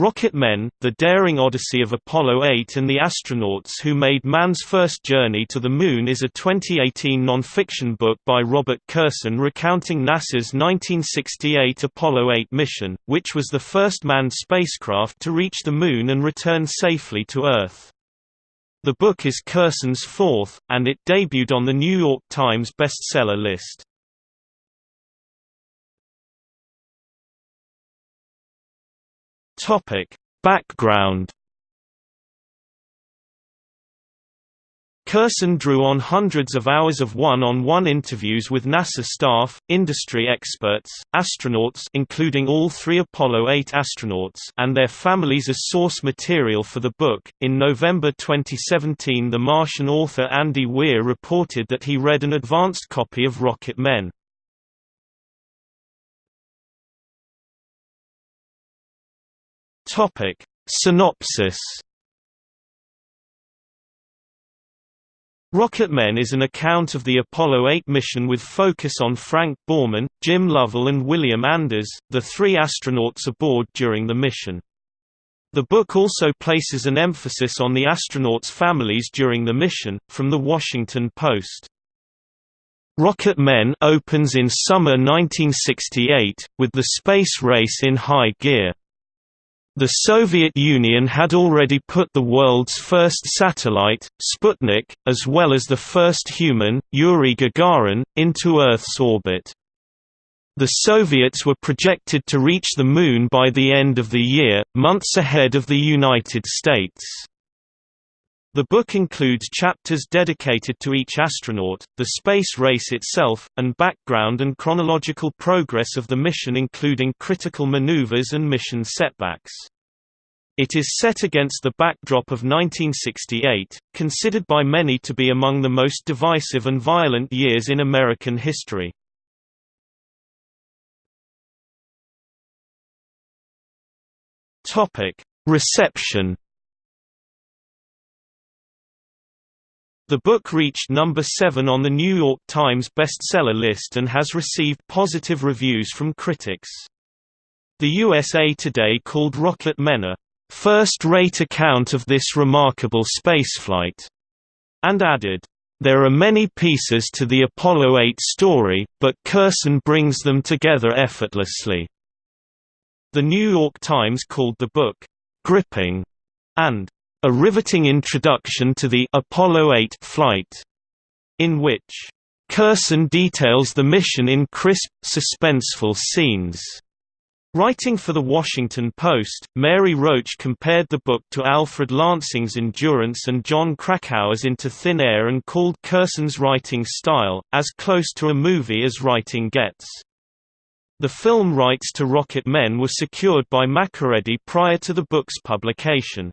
Rocket Men, The Daring Odyssey of Apollo 8 and the Astronauts Who Made Man's First Journey to the Moon is a 2018 non-fiction book by Robert Kurson recounting NASA's 1968 Apollo 8 mission, which was the first manned spacecraft to reach the Moon and return safely to Earth. The book is Kurson's fourth, and it debuted on the New York Times bestseller list. Topic: Background Kurson drew on hundreds of hours of one-on-one -on -one interviews with NASA staff, industry experts, astronauts including all three Apollo 8 astronauts and their families as source material for the book. In November 2017 the Martian author Andy Weir reported that he read an advanced copy of Rocket Men. Topic: Synopsis. Rocket Men is an account of the Apollo 8 mission with focus on Frank Borman, Jim Lovell and William Anders, the three astronauts aboard during the mission. The book also places an emphasis on the astronauts' families during the mission, from The Washington Post. Rocket Men opens in summer 1968, with the space race in high gear. The Soviet Union had already put the world's first satellite, Sputnik, as well as the first human, Yuri Gagarin, into Earth's orbit. The Soviets were projected to reach the Moon by the end of the year, months ahead of the United States. The book includes chapters dedicated to each astronaut, the space race itself, and background and chronological progress of the mission including critical maneuvers and mission setbacks. It is set against the backdrop of 1968, considered by many to be among the most divisive and violent years in American history. Reception The book reached number 7 on the New York Times bestseller list and has received positive reviews from critics. The USA Today called Rocket Men a first-rate account of this remarkable spaceflight, and added, there are many pieces to the Apollo 8 story, but Kurson brings them together effortlessly. The New York Times called the book, gripping, and a riveting introduction to the Apollo 8 flight, in which Kurson details the mission in crisp, suspenseful scenes. Writing for The Washington Post, Mary Roach compared the book to Alfred Lansing's Endurance and Jon Krakauer's Into Thin Air and called Kurson's writing style, as close to a movie as writing gets. The film rights to Rocket Men were secured by Makeready prior to the book's publication.